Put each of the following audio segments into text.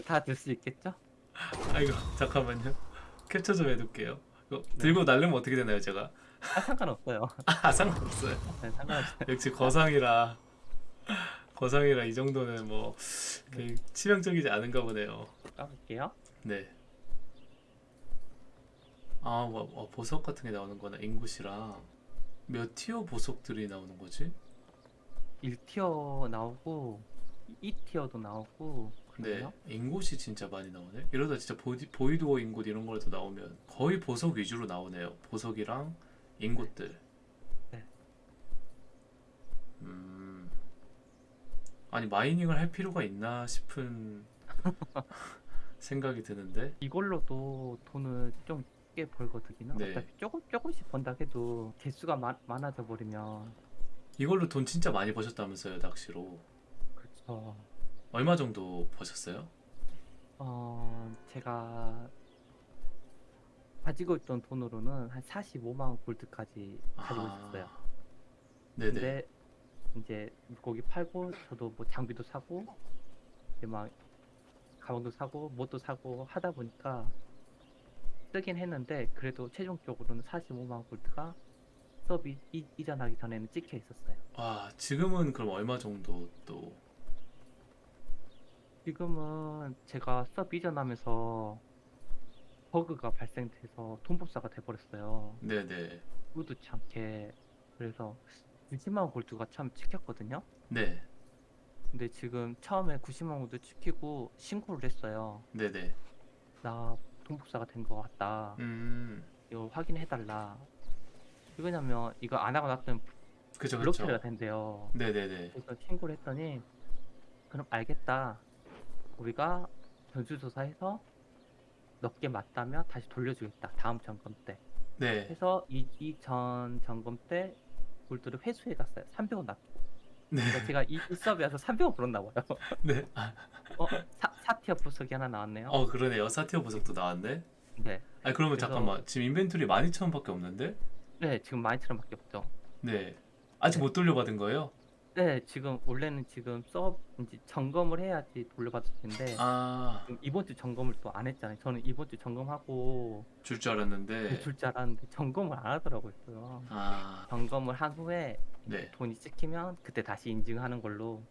다들 수 있겠죠? 아이고 잠깐만요. 캡처 좀 해둘게요. 이거 들고 날르면 어떻게 되나요 제가? 아 상관없어요. 아 상관없어요. 네, 상관없어요. 역시 거상이라 거상이라 이 정도는 뭐 그렇게 치명적이지 않은가 보네요. 까볼게요. 네. 아, 뭐, 어, 보석 같은 게 나오는 거나 인굿이랑 몇 티어 보석들이 나오는 거지? 1 tier 나오고 2 tier도 나오고 네, 그래요? ingot이 진짜 많이 나오네. 이러다 진짜 보이, void ore ingot 이런 거라도 나오면 거의 보석 위주로 나오네요. 보석이랑 ingot들. 네. 음. 아니 mining을 할 필요가 있나 싶은 생각이 드는데. 이걸로도 돈을 좀 꽤 벌거든요. 네. 어차피 조금 조금씩 번다 해도 개수가 많, 많아져 버리면 이걸로 돈 진짜 많이 버셨다면서요, 낚시로. 그렇죠. 얼마 정도 버셨어요? 어 제가 가지고 있던 돈으로는 한 45만 원 골드까지 가지고 있었어요. 아, 네네. 근데 이제 물고기 팔고 저도 뭐 장비도 사고 이제 막 가방도 사고 뭣도 사고 하다 보니까 쓰긴 했는데 그래도 최종적으로는 45만 원 골드가 서비 이- 이전하기 전에는 찍혀 있었어요. 와, 지금은 그럼 얼마 정도 또? 지금은 제가 서비 이전하면서 버그가 발생돼서 돈 복사가 돼버렸어요. 네네. 의도치 않게 그래서 20만 원 골드가 참 찍혔거든요. 네. 근데 지금 처음에 90만 원 골드 찍히고 신고를 했어요. 네네. 나 돈복사가 된 것 같다. 음, 이거 확인해달라. 왜냐면 이거 안 하고 났으면 그죠, 블록 그죠. 처리가 된대요. 네네네. 그래서 신고를 했더니 그럼 알겠다. 우리가 전수조사해서 몇 개 맞다면 다시 돌려주겠다. 다음 점검 때. 네. 해서 이, 이전 점검 때 골드를 회수해 갔어요. 300원 납. 네. 그러니까 제가 이, 이 서비에서 300원 벌었나 봐요. 네. 아, 어, 사, 사티어 부석이 하나 나왔네요. 어, 그러네요. 사티어 보석도 나왔네. 네. 아, 그러면 그래서- 잠깐만. 지금 인벤토리 12,000원밖에 없는데? 네, 지금 12,000원밖에 없죠. 네. 아직 못 돌려받은 거예요? 네, 지금 원래는 지금 서 이제 점검을 해야지 돌려받을 텐데 아, 지금 이번 주 점검을 또 안 했잖아요. 저는 이번 주 점검하고 줄 줄 알았는데. 줄 줄 알았는데 점검을 안 하더라고요. 또. 아, 점검을 한 후에 네. 돈이 찍히면 그때 다시 인증하는 걸로.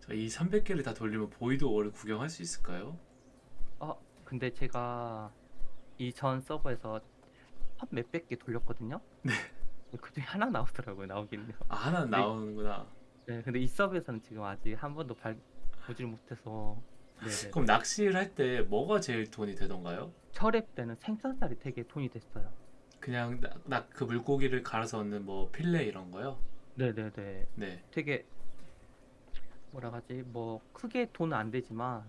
자, 이 300개를 다 돌리면 void ore를 구경할 수 있을까요? 어, 근데 제가 이전 서버에서 한 몇백 개 돌렸거든요. 네. 그중에 하나 나오더라고요. 나오긴요. 아, 하나는 나오는구나. 네, 근데 이 서버에서는 지금 아직 한 번도 발 보질 못해서. 네네. 그럼 낚시를 할 때 뭐가 제일 돈이 되던가요? 초기 때는 생선살이 되게 돈이 됐어요. 그냥 낚은 물고기를 갈아서 얻는 뭐 fillet 이런 거요? 네네네. 네. 되게 뭐라 하지? 뭐 크게 돈은 안 되지만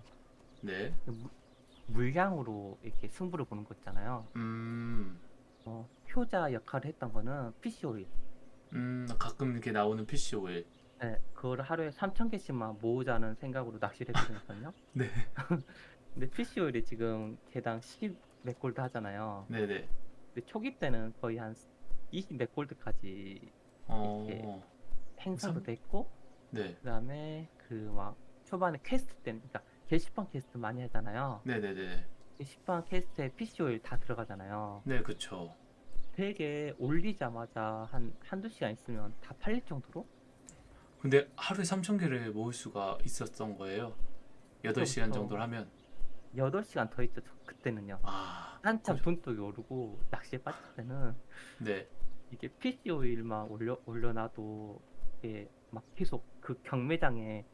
네. 무- 물량으로 이렇게 승부를 보는 거 있잖아요. 음. 어, 효자 역할을 했던 거는 PC 오일. 음, 가끔 이렇게 나오는 PC 오일. 네, 그거를 하루에 3천 개씩만 모으자는 생각으로 낚시를 했거든요. 네. 근데 PC 오일이 지금 개당 10몇 골드 하잖아요. 네네. 근데 초기 때는 거의 한 20몇 gold까지 어, 행사도 삼- 됐고 네. 그다음에 그 막 초반에 퀘스트 때는 그러니까 게시판 퀘스트 많이 하잖아요. 네네네. 게시판 퀘스트에 PC 오일 다 들어가잖아요. 네, 그쵸. 되게 올리자마자 한 한두 시간 있으면 다 팔릴 정도로 근데 하루에 3,000개를 모을 수가 있었던 거예요. 8시간 그렇죠. 정도를 하면. 8시간 더 있죠. 저- 그때는요. 아, 한참 그죠. 돈독이 오르고 낚시에 빠질 때는 네. 이게 PC 오일만 올려 올려놔도 이게 막 계속 그 경매장에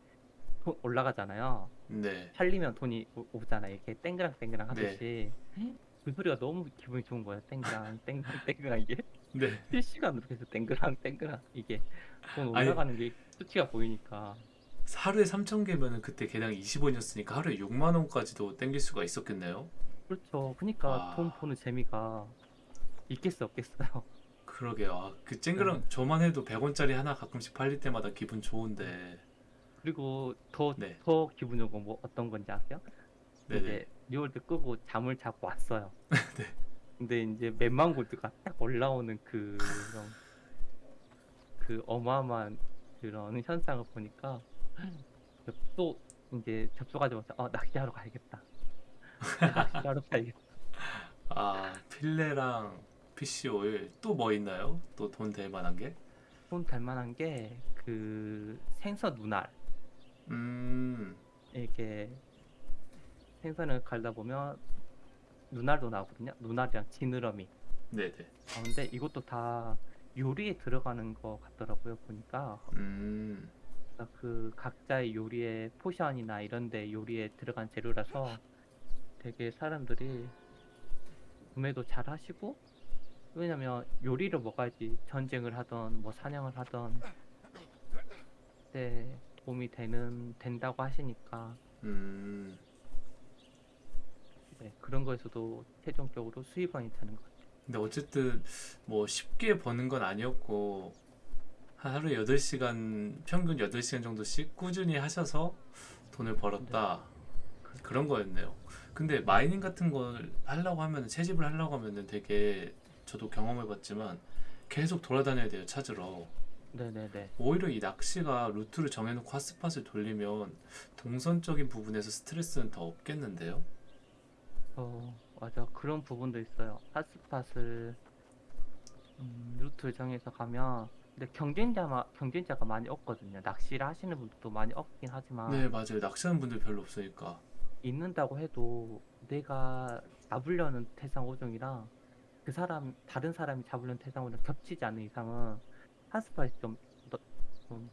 돈 올라가잖아요. 네. 팔리면 돈이 오- 오잖아요. 이렇게 땡그랑 땡그랑 하듯이. 그 소리가 너무 기분이 좋은 거예요. 땡그랑 땡그랑 땡그랑 이게 네. 실시간으로 계속 땡그랑 땡그랑 이게 돈 아니- 올라가는 게 수치가 보이니까 하루에 3,000개면은 그때 개당 20원이었으니까 하루에 6만 원까지도 땡길 수가 있었겠네요. 그렇죠. 그러니까 와. 돈 버는 재미가 있겠어 없겠어요. 그러게요. 아, 그 쨍그랑 네. 저만 해도 100원짜리 하나 가끔씩 팔릴 때마다 기분 좋은데. 그리고 더더 네. 기분 좋은 건뭐 어떤 건지 아세요? 네네. 이제 뉴월드 끄고 잠을 자고 왔어요. 네. 근데 이제 몇만 gold가 딱 올라오는 그 그런 그 어마어마한 그런 현상을 보니까 또 이제 접속하자마자 어 낚시하러 가야겠다. 낚시하러 가야겠다. 아 필레랑 PC 오일 또 뭐 있나요? 또 돈 될 만한 게? 좀 닮만한 게 그 생선 눈알 음, 이렇게 생선을 갈다 보면 눈알도 나오거든요. 눈알이랑 지느러미. 네네. 아, 근데 이것도 다 요리에 들어가는 거 같더라고요. 보니까 음, 그러니까 그 각자의 요리에 포션이나 이런데 요리에 들어간 재료라서 되게 사람들이 구매도 잘 하시고 왜냐면 요리를 먹어야지 전쟁을 하던 뭐 사냥을 하던 때 도움이 되는 된다고 하시니까 음, 네, 그런 거에서도 최종적으로 수입원이 되는 것 같아요. 근데 어쨌든 뭐 쉽게 버는 건 아니었고 한 하루에 8시간 평균 8시간 정도씩 꾸준히 하셔서 돈을 벌었다 그런 거였네요. 근데 mining 같은 걸 하려고 하면 채집을 하려고 하면은 되게 저도 경험해 봤지만 계속 돌아다녀야 돼요 찾으러. 네네네. 오히려 이 낚시가 루트를 정해놓고 hotspot을 돌리면 동선적인 부분에서 스트레스는 더 없겠는데요? 어, 맞아. 그런 부분도 있어요. 핫스팟을 음, 루트를 정해서 가면 근데 경쟁자마, 경쟁자가 많이 없거든요. 낚시를 하시는 분들도 많이 없긴 하지만 네 맞아요 낚시하는 분들 별로 없으니까 있는다고 해도 내가 잡으려는 태상 오종이랑 그 사람 다른 사람이 잡으려는 태상 오종 겹치지 않는 이상은 핫스팟이 좀, 너, 좀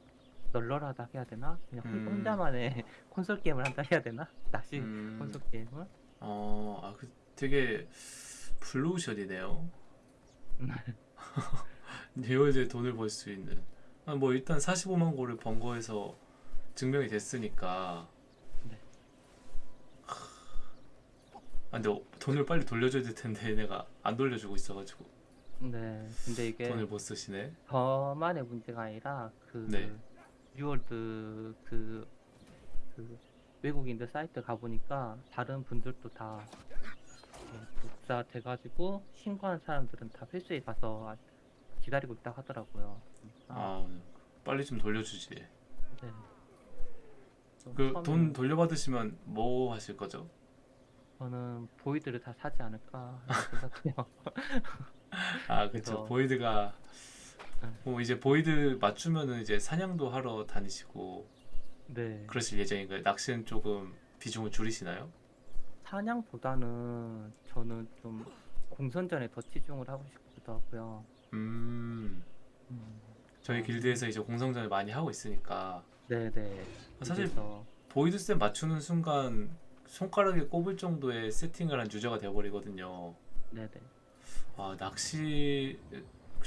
널널하다 해야 되나? 그냥 음. 혼자만의 콘솔 게임을 한다 해야 되나? 낚시 음, 콘솔 게임을? 어, 아, 그 되게 블루오션이네요 리얼제 돈을 벌 수 있는 아, 뭐 일단 45만 고를 번 거에서 증명이 됐으니까 네. 아 근데 어, 돈을 빨리 돌려줘야 될 텐데 내가 안 돌려주고 있어가지고 네. 근데 이게 돈을 못 쓰시네 저만의 문제가 아니라 그 네. 뉴월드 그, 그 외국인들 사이트 가보니까 다른 분들도 다 네, 독자 돼가지고 신고한 사람들은 다 회수에 가서 기다리고 있다 하더라고요. 그러니까 아 빨리 좀 돌려주지 네. 좀그 처음에는 돈 돌려받으시면 뭐 하실 거죠? 저는 void를 다 사지 않을까 생각해요. 아 그쵸 그래서- void가 네. 뭐 이제 void 맞추면은 이제 사냥도 하러 다니시고 네. 그러실 예정인가요? 낚시는 조금 비중을 줄이시나요? 사냥보다는 저는 좀 공성전에 더 치중을 하고 싶기도 하고요. 음 음, 저희 어. 길드에서 이제 공성전을 많이 하고 있으니까 네네. 사실 그래서 void set 맞추는 순간 손가락에 꼽을 정도의 세팅을 한 유저가 되어버리거든요. 네네. 아 낚시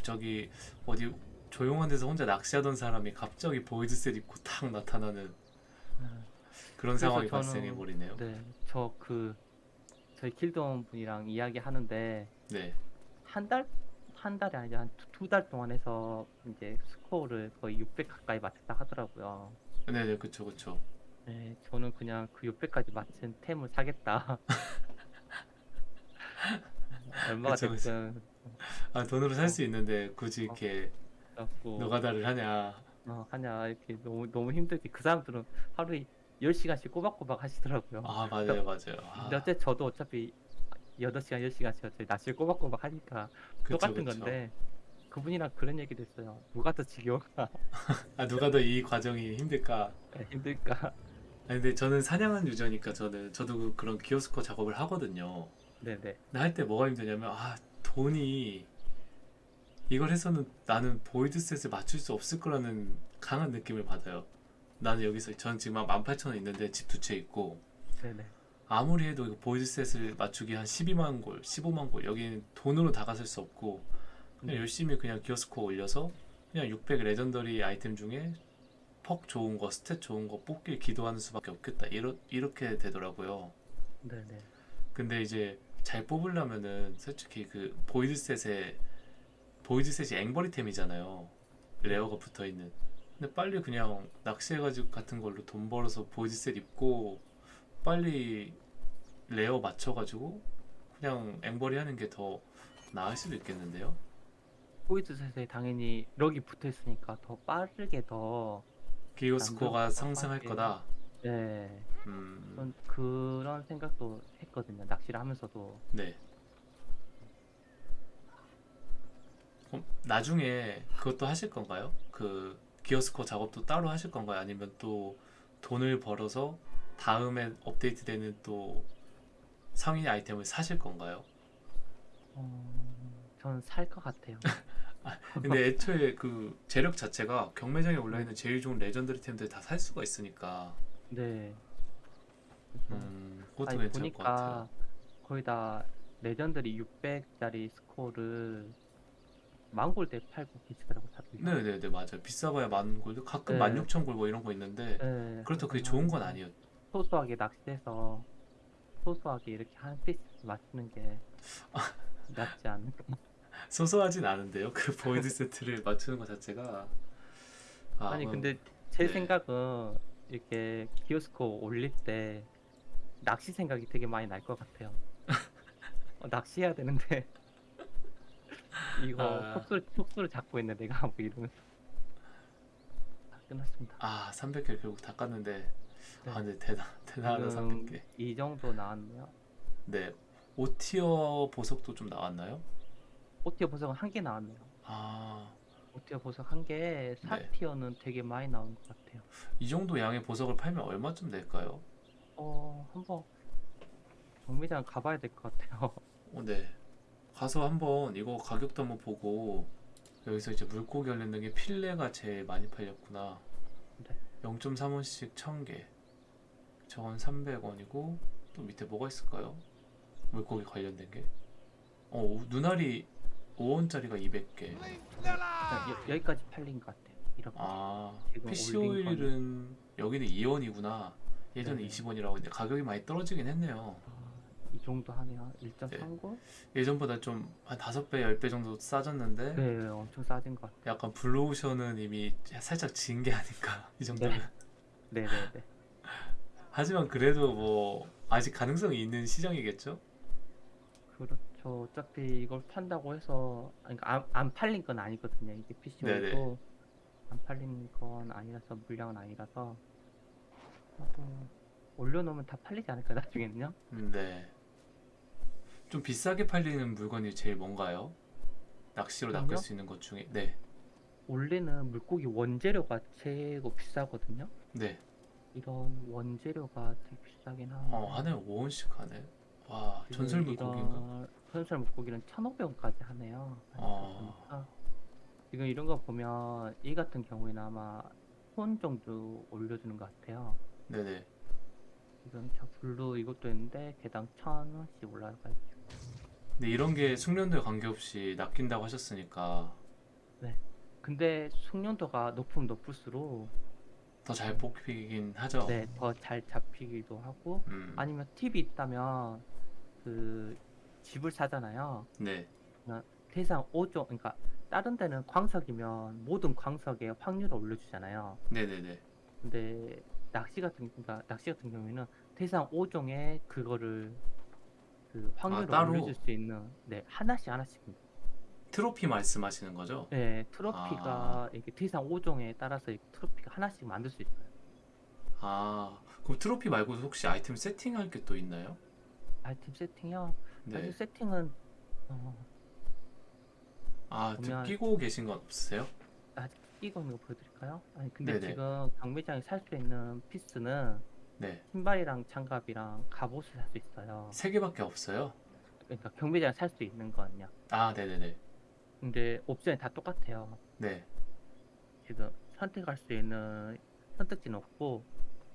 저기 어디 조용한 데서 혼자 낚시하던 사람이 갑자기 void set 입고 탁 나타나는 음, 그런 상황이 저는- 발생해 버리네요. 네, 저 그 저희 길드원 분이랑 이야기하는데 네. 한 달, 한 달이 아니라 한 두 달 동안 해서 이제 스코어를 거의 600 가까이 맞췄다 하더라고요. 네네 그쵸 그쵸. 네, 저는 그냥 그 600까지 맞춘 템을 사겠다. 얼마가 그쵸, 그쵸. 됐든 아 돈으로 살 수 있는데 굳이 이렇게 갖고 노가다를 하냐. 어, 하냐 이렇게 너무 너무 힘들게 그 사람들은 하루에 10시간씩 꼬박꼬박 하시더라고요. 아 맞아요 맞아요. 아, 근데 어째 저도 어차피 8시간 10시간씩 어차피 낚시를 꼬박꼬박 하니까 그쵸, 똑같은 그쵸. 건데 그분이랑 그런 얘기도 했어요. 누가 더 지겨울까? 아 누가 더 이 과정이 힘들까? 힘들까? 아 근데 저는 사냥한 유저니까 저는 저도 그- 그런 gear score 작업을 하거든요. 네네. 근데 할때 뭐가 힘드냐면 아 돈이 이걸 해서는 나는 void set을 맞출 수 없을 거라는 강한 느낌을 받아요. 나는 여기서 전 지금 한 18,000원 있는데 집 두 채 있고 네네. 아무리 해도 이거 void set을 맞추기 한 12만 골, 15만 골 여기는 돈으로 다가설 수 없고 그냥 네. 열심히 그냥 gear score 올려서 그냥 600 legendary 아이템 중에 perk 좋은 거, stat 좋은 거 뽑길 기도하는 수밖에 없겠다. 이러, 이렇게 되더라고요. 네네. 근데 이제 잘 뽑으려면은 솔직히 그 void set에 void set이 앵벌이템이잖아요. rare가 붙어 있는. 근데 빨리 그냥 낚시해가지고 같은 걸로 돈 벌어서 void set 입고 빨리 rare 맞춰가지고 그냥 앵벌이 하는 게 더 나을 수도 있겠는데요. 포이드 셋에 당연히 럭이 붙어 있으니까 더 빠르게 더 기어 스코어가 상승할 빠르게. 거다. 네. 음, 전 그런 생각도 했거든요. 낚시를 하면서도. 네. 그럼 나중에 그것도 하실 건가요? 그 기어스코 작업도 따로 하실 건가요? 아니면 또 돈을 벌어서 다음에 업데이트되는 또 상위 아이템을 사실 건가요? 어, 전 살 것 같아요. 근데 애초에 그 재력 자체가 경매장에 올라 있는 제일 좋은 legendary 템들 다 살 수가 있으니까 네. 음, 그것도 아니, 괜찮을 것 같아요. 보니까 거의 다 legendary 600짜리 스코어를 만골 대 팔고 계시더라고 다들. 네네네 맞아요. 비싸봐야 만 골드 가끔 네. 만 육천 골 뭐 이런 거 있는데 네, 그렇다고 그게 그래서 좋은 건 아니에요. 소소하게 낚시해서 소소하게 이렇게 한 piece 맞추는 게 낫지 않을까. 소소하진 않은데요. 그 void 세트를 맞추는 것 자체가 아, 아니 뭐, 근데 제 네. 생각은 이렇게 gear score 올릴 때 낚시 생각이 되게 많이 날 것 같아요. 어, 낚시해야 되는데 이거 아. 촉수를 촉수를 잡고 있네 내가 하고 이러면서 다 끝났습니다. 아 300개 결국 다 깠는데 네. 아 근데 대단 대단하다 지금 300개. 이 정도 나왔네요. 네 5티어 보석도 좀 나왔나요? 오티어 보석은 한 개 나왔네요. 아이 오티어 보석 한 네. 4티어는 되게 많이 나온 것 같아요. 정도 양의 보석을 팔면 얼마쯤 될까요? 어 한번 경매장 가봐야 될 것 같아요. 어, 네 가서 한번 이거 가격도 한번 보고 여기서 이제 물고기 관련된 게 필레가 제일 많이 팔렸구나. 네. 0.3원씩 1000개. 저건 300원이고 또 밑에 뭐가 있을까요? 물고기 관련된 게. 어, 우- 눈알이 5원짜리가 200개. 그냥 여, 여기까지 팔린 것 같아요. 이렇게 아, PC 오일은 여기는 2원이구나. 예전에 네네. 20원이라고 했는데 가격이 많이 떨어지긴 했네요. 아, 이 정도 하네요. 1.39? 예전보다 좀 한 5배, 10배 정도 싸졌는데 네, 엄청 싸진 것 같아요. 약간 블루오션은 이미 살짝 진 게 아닌가 이 정도면. 네, 네, 네. 하지만 그래도 뭐 아직 가능성이 있는 시장이겠죠? 그렇죠. 어차피 이걸 판다고 해서 그러니까 안, 안 팔린 건 아니거든요. 이게. PCO도 안 팔린 건 아니라서 물량은 아니라서 하고 올려놓으면 다 팔리지 않을까 나중에는요? 음, 네. 좀 비싸게 팔리는 물건이 제일 뭔가요? 낚시로 낚을 그럼요? 수 있는 것 중에 네. 원래는 물고기 원재료가 최고 비싸거든요. 네. 이런 원재료가 되게 비싸긴 하는데 어, 하네 5원씩 하네. 와, 지금 전설 물고기인가? 이런 전설 물고기는 1,500원까지 하네요. 아. 보니까 지금 이런 거 보면 이 같은 경우에는 아마 톤 정도 올려주는 것 같아요. 네네. 지금 저 blue 이것도 있는데 개당 1,000원씩 올라가 있죠. 근데 이런 게 숙련도에 관계없이 낚인다고 하셨으니까 근데 숙련도가 높으면 높을수록 더 잘 뽑히긴 하죠. 네, 더 잘 잡히기도 하고 음. 아니면 팁이 있다면 그 집을 사잖아요. 네. 대상 5종 그러니까 다른 데는 광석이면 모든 광석에 확률을 올려주잖아요. 네네네. 근데 낚시 같은 그러니까 낚시 같은 경우에는 대상 5종에 그거를 그 확률을 따로? 올려줄 수 있는 네 하나씩 하나씩 트로피 말씀하시는 거죠? 네 트로피가 아. 이렇게 대상 5종에 따라서 트로피가 하나씩 만들 수 있어요. 아, 그럼 트로피 말고 혹시 아이템 세팅할 게 또 있나요? 아이템 세팅이요. 네. 아이템 세팅은 어, 아, 보면- 끼고 계신 건 없으세요? 아직 끼고 있는 거 보여드릴까요? 아니 근데 네네. 지금 경매장에 살 수 있는 piece는 네. 신발이랑 장갑이랑 갑옷을 살 수 있어요. 세 개밖에 없어요. 그러니까 경매장에 살 수 있는 거는요. 아, 네네네. 근데 옵션이 다 똑같아요. 네. 지금 선택할 수 있는 선택지는 없고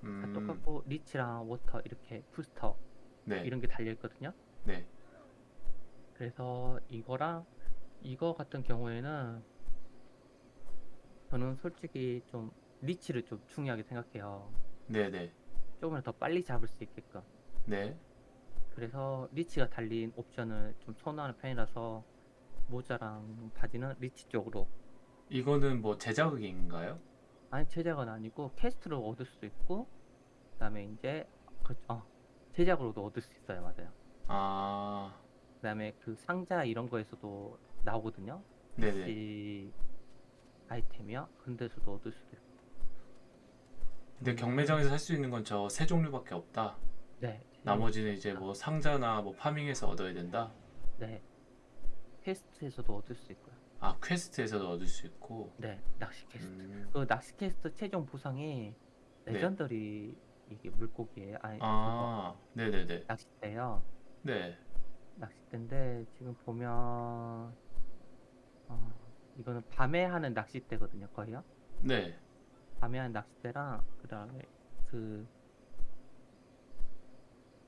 다 음, 똑같고 reach랑 water 이렇게 부스터 네. 이런 게 달려 있거든요. 네. 그래서 이거랑 이거 같은 경우에는 저는 솔직히 좀 리치를 좀 중요하게 생각해요. 네네. 조금이라도 더 빨리 잡을 수 있게끔. 네. 그래서 리치가 달린 옵션을 좀 선호하는 편이라서 모자랑 바지는 리치 쪽으로 이거는 뭐 제자극인가요? 아니 제작은 아니고 캐스트로 얻을 수도 있고 그다음에 이제 그, 어, 제작으로도 얻을 수 있어요 맞아요 아, 그다음에 그 상자 이런 거에서도 나오거든요 네네. 이 아이템이요 그런 데서도 얻을 수도 있고 근데 경매장에서 살 수 있는 건 저 세 종류밖에 없다. 네. 나머지는 이제 뭐 상자나 뭐 파밍해서 얻어야 된다. 네. quest에서도 얻을 수 있고요. 아 quest에서도 얻을 수 있고. 네. 낚시 퀘스트. 음, 그 낚시 퀘스트 최종 보상이 네. legendary 이게 물고기에 아니 아 네네네. 낚싯대요. 네. 낚싯대인데 지금 보면 어, 이거는 밤에 하는 낚싯대거든요, 거의요. 네. 밤에 하는 낚싯대랑 그다음에 그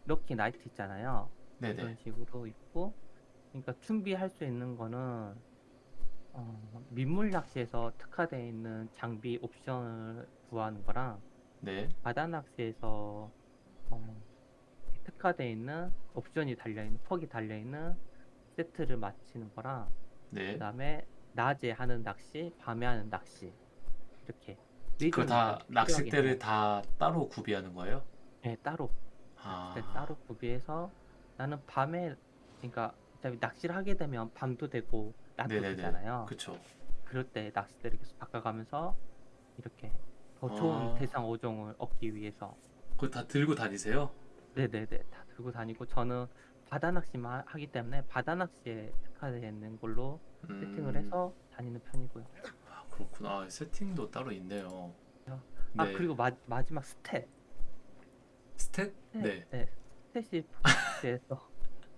lucky night 있잖아요. 네네. 이런 식으로 있고, 그러니까 준비할 수 있는 거는 어, 민물 낚시에서 특화되어 있는 장비 옵션을 구하는 거랑 네. 바다 낚시에서 어, 특화되어 있는 옵션이 달려 있는 퍽이 달려 있는 세트를 맞히는 거랑 네. 그다음에 낮에 하는 낚시, 밤에 하는 낚시 이렇게 네 그거 다 낚싯대를. 다 따로 구비하는 거예요? 네, 따로 아. 따로 구비해서 나는 밤에 그러니까 어차피 낚시를 하게 되면 밤도 되고 낮도 네네네. 되잖아요. 그쵸. 그럴 때 낚싯대를 계속 바꿔가면서 이렇게 더 좋은 아. 대상 어종을 얻기 위해서 그거 다 들고 다니세요? 네네네 다 들고 다니고 저는 바다 낚시만 하기 때문에 바다 낚시에 특화되어 있는 걸로 세팅을 음. 해서 다니는 편이고요. 아, 그렇구나. 아, 세팅도 따로 있네요. 아 네. 그리고 마, 마지막 stat stat? 네. 네, stat이 focus에서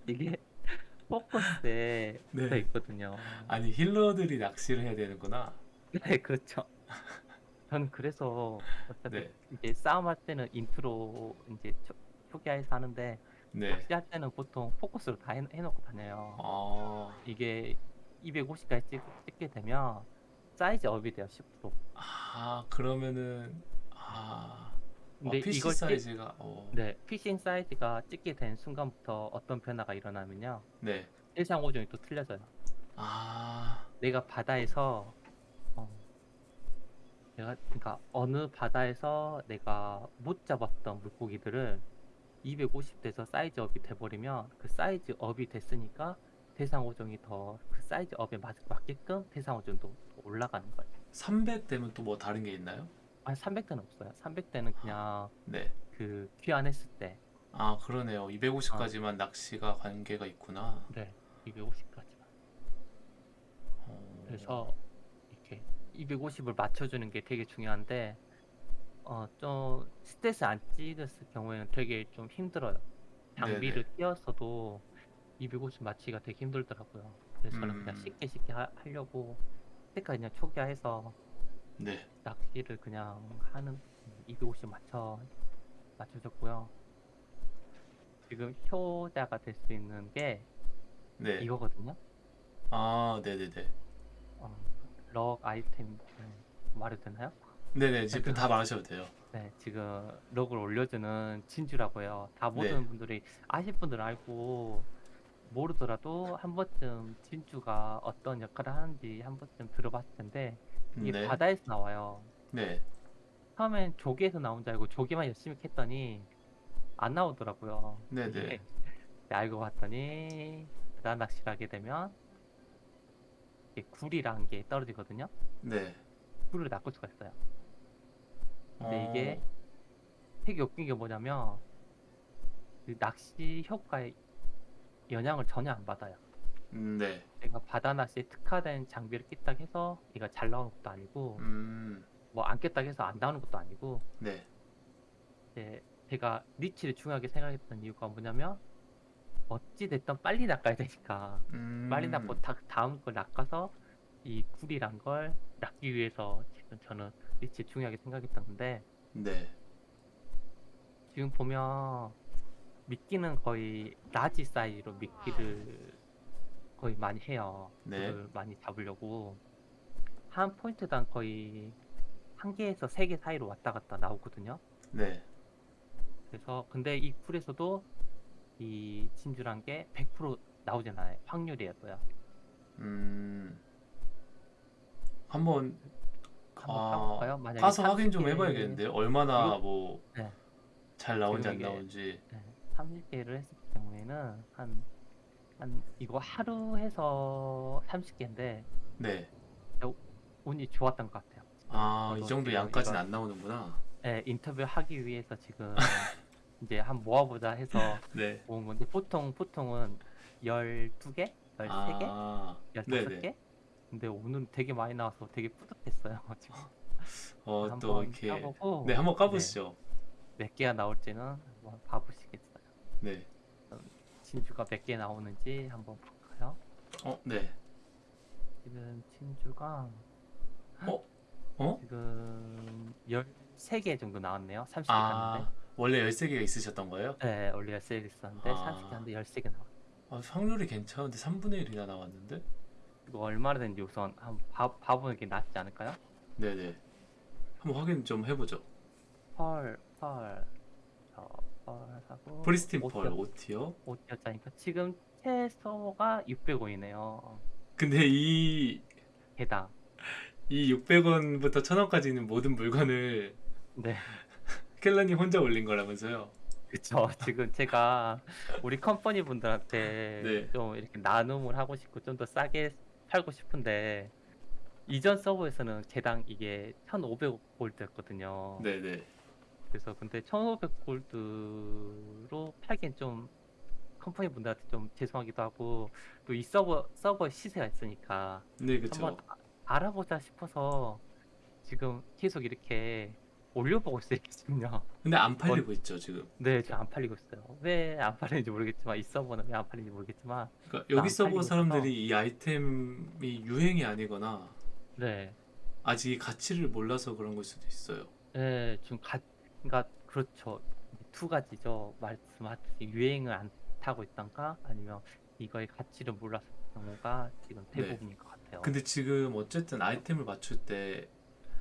이게 focus에 네. 돼 있거든요. 아니 healer들이 낚시를 해야 되는구나. 네, 그렇죠. 저는 그래서 어차피 네. 이제 싸움할 때는 int로 이제 초, 초기화해서 하는데 네. 낚시할 때는 보통 focus로 다 해, 해놓고 다녀요. 아, 이게 250까지 찍, 찍게 되면 size up이 돼요, 10%. 아 그러면은 아, 근데 어, PC 이걸 찍- 사이즈가 어, 네, fishing size가 찍게 된 순간부터 어떤 변화가 일어나면요. 네. 일상 오종이 또 틀려져요. 아, 내가 바다에서 어, 내가 그러니까 어느 바다에서 내가 못 잡았던 물고기들을 250 돼서 size up이 돼버리면 그 size up이 됐으니까 대상 오종이 더 그 사이즈 업에 맞, 맞게끔 대상 오종도 올라가는 거예요. 300 되면 또 뭐 다른 게 있나요? 아니 300대는 없어요. 300대는 그냥 네. 그 귀환했을 때, 아 그러네요. 250까지만 낚시가 관계가 있구나. 네, 250까지만. 어, 그래서 이렇게 250을 맞춰주는 게 되게 중요한데 어좀 스탯을 안 찍었을 경우에는 되게 좀 힘들어요. 장비를 끼웠어도 250 맞추기가 되게 힘들더라고요. 그래서 저는 그냥 음. 쉽게 쉽게 하, 하려고 그때까지 그냥 초기화해서 네. 낚시를 그냥 하는 250 맞춰 맞춰줬고요. 지금 효자가 될 수 있는 게 네. 이거거든요. 아, 네네네. 어, 럭 아이템 말해도 되나요? 네네. 지금 다 말하셔도 돼요. 네, 지금 럭을 올려주는 진주라고 해요. 다 네. 모든 분들이 아실 분들은 알고 모르더라도 한 번쯤 진주가 어떤 역할을 하는지 한 번쯤 들어봤을 텐데 이게 네. 바다에서 나와요. 네. 처음엔 조개에서 나온 줄 알고 조개만 열심히 캤더니 안 나오더라고요. 네네. 이게 알고 봤더니 바다 낚시를 하게 되면 이게 굴이라는 게 떨어지거든요. 네. 굴을 낚을 수가 있어요. 근데 어, 이게 되게 웃긴 게 뭐냐면 그 낚시 효과에 영향을 전혀 안 받아요. 음, 네. 내가 바다 낚시에 특화된 장비를 꼈다 해서 얘가 잘 나오는 것도 아니고 음, 뭐 안 꼈다 해서 안 나오는 것도 아니고 네. 이제 제가 니치를 중요하게 생각했던 이유가 뭐냐면 어찌 됐든 빨리 낚아야 되니까 음, 빨리 낚고 다, 다음 걸 낚아서 이 굴이란 걸 낚기 위해서 지금 저는 니치 중요하게 생각했던 건데 네. 지금 보면 미끼는 거의 large size로 미끼를 거의 많이 해요. 네. 그걸 많이 잡으려고 한 포인트당 거의 한 개에서 세 개 사이로 왔다 갔다 나오거든요. 네. 그래서 근데 이 굴에서도 이 진주란 게 100% 나오잖아요. 확률이었어요. 음, 한번 한번 아, 까볼까요? 만약에 가서 확인 좀 30개 해봐야겠는데요. 얼마나 이거- 뭐잘 네. 나오는지 안 나오는지. 네, 30개를 했을 경우에는 한, 한 이거 하루 해서 30개인데 네. 운이 좋았던 것 같아요. 아, 이 정도 양까지는 안 나오는구나. 예, 인터뷰 하기 위해서 지금 이제 한 모아보자 해서 네. 모은 건데 보통 보통은 12개, 13개, 아, 네네. 15개. 근데 오늘 되게 많이 나와서 되게 뿌듯했어요. 지금 어, 또 이렇게. 까보고 네, 한번 까보시죠. 몇 개가 나올지는 한번 봐보시겠어요. 네. 진주가 몇 개 나오는지 한번 볼까요? 어, 네. 지금 진주가 어? 지금 13개 정도 나왔네요. 30개 아, 갔는데. 원래 13개가 있으셨던 거예요? 네, 원래 13개 있었는데 아. 30개 하는데 13개 나와. 아, 확률이 괜찮은데 3분의 1이나 나왔는데? 이거 얼마나 되는지 우선 한번 봐, 봐보는 게 낫지 않을까요? 네네. 한번 확인 좀 해보죠. 펄, 펄, 저 펄하고 프리스틴 펄 오티어, 5티어. 오티어짜니까 지금 최소가 600원이네요. 근데 이, 개당. 이 600원부터 1000원까지 있는 모든 물건을 네, 켈라님 혼자 올린 거라면서요? 그쵸. 지금 제가 우리 컴퍼니 분들한테 네. 좀 이렇게 나눔을 하고 싶고 좀 더 싸게 팔고 싶은데 이전 서버에서는 개당 이게 1,500골드였거든요. 네네. 그래서 근데 1,500골드로 팔기엔 좀 컴퍼니 분들한테 좀 죄송하기도 하고 또 이 서버 서버 시세가 있으니까 네, 그쵸. 한번 아- 알아보자 싶어서 지금 계속 이렇게 올려보고 있어요 지금요. 근데 안 팔리고 있죠, 지금. 네, 지금 안 팔리고 있어요. 왜 안 팔리는지 모르겠지만 이 서버는 왜 안 팔리는지 모르겠지만 그러니까 안 여기 서버 사람들이 이 아이템이 유행이 아니거나 네, 아직 이 가치를 몰라서 그런 걸 수도 있어요. 네 지금 가, 그러니까 그렇죠. 두 가지죠. 말씀하듯이 유행을 안 타고 있던가 아니면 이거의 가치를 몰랐을 경우가 지금 네. 대부분인 것 같아요. 근데 지금 어쨌든 아이템을 맞출 때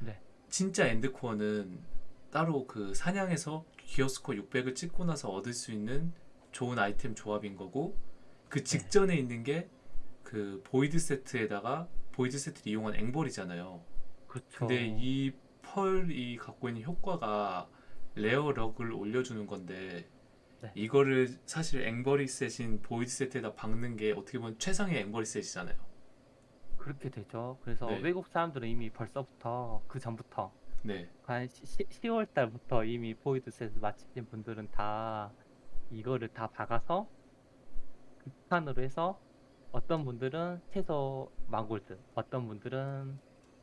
네. 진짜 end core는 따로 그 사냥에서 gear score 600을 찍고 나서 얻을 수 있는 좋은 아이템 조합인 거고 그 직전에 있는 게 그 void 세트에다가 void 세트를 이용한 앵벌이잖아요. 그렇죠. 근데 이 pearl이 갖고 있는 효과가 rare luck을 올려주는 건데 네. 이거를 사실 앵벌이 set인 void 세트에다 박는 게 어떻게 보면 최상의 앵벌이 set이잖아요. 그렇게 되죠. 그래서 네. 외국 사람들은 이미 벌써부터 그 전부터 네, 한 10월 달부터 이미 void set을 마치신 분들은 다 이거를 다 박아서 극한으로 해서 어떤 분들은 최소 만 골드, 어떤 분들은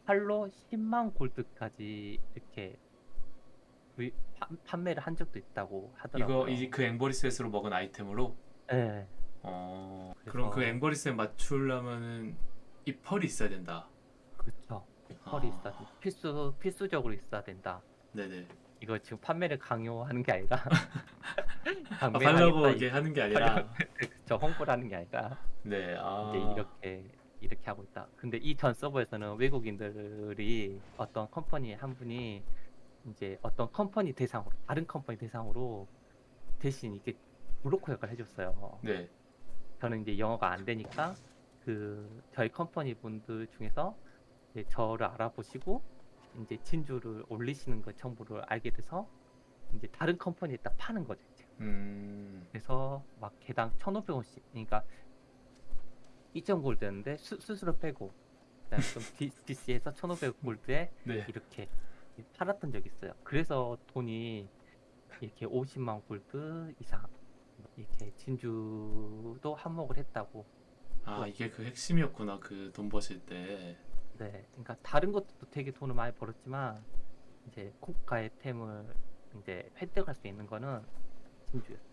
팔로 10만 골드까지 이렇게 구입- 판- 판매를 한 적도 있다고 하더라고요. 이거 이 그 앵벌이 셋으로 먹은 아이템으로 네, 어 그래서- 그럼 그 앵벌이 셋 맞추려면은 이 펄이 있어야 된다. 그렇죠. 펄이 아. 있어야 된다. 필수 필수적으로 있어야 된다. 네네. 이거 지금 판매를 강요하는 게 아니라 아, 팔라고 이게 하는 게 아니라 그쵸 홍보를 하는 게 아니라 네, 아 이제 이렇게 이렇게 하고 있다. 근데 이 전 서버에서는 외국인들이 어떤 컴퍼니 한 분이 이제 어떤 컴퍼니 대상으로 다른 컴퍼니 대상으로 대신 이게 브로커 역할을 해줬어요. 네, 저는 이제 영어가 안 되니까 그 저희 컴퍼니 분들 중에서 이제 저를 알아보시고 이제 진주를 올리시는 거 정보를 알게 돼서 이제 다른 컴퍼니에 딱 파는 거죠. 이제. 음, 그래서 막 개당 1,500원씩 그러니까 2.골드였는데 수, 수수료 빼고 그다음에 좀 디, DC에서 1,500골드에 네, 이렇게 팔았던 적이 있어요. 그래서 돈이 이렇게 50만 골드 이상 이렇게 진주도 한몫을 했다고. 아 이게 그 핵심이었구나 그 돈 버실 때. 네, 그러니까 다른 것도 되게 돈을 많이 벌었지만 이제 고가의 템을 이제 획득할 수 있는 거는 진주였어요.